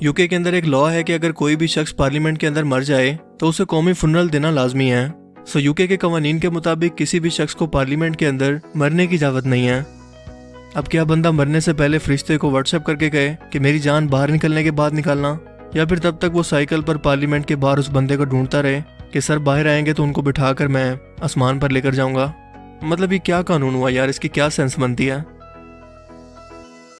You کے اندر ایک لا ہے کہ اگر کوئی بھی شخص پارلیمنٹ کے اندر مر جائے تو اسے قومی فنرل دینا لازمی ہے۔ سو یو کے قوانین کے مطابق کسی بھی شخص کو پارلیمنٹ کے اندر مرنے کی اجازت نہیں ہے۔ اب کیا بندہ مرنے سے پہلے فرشتے کو واٹس ایپ کر کے کہے کہ میری جان باہر نکلنے کے بعد نکالنا، یا پھر تب تک وہ سائیکل پر پارلیمنٹ کے باہر اس بندے کو ڈھونڈتا رہے کہ سر باہر آئیں گے تو ان کو بٹھا کر میں آسمان پر لے کر جاؤں گا۔ مطلب یہ کیا قانون ہوا یار؟ اس کی کیا سینس بنتی ہے؟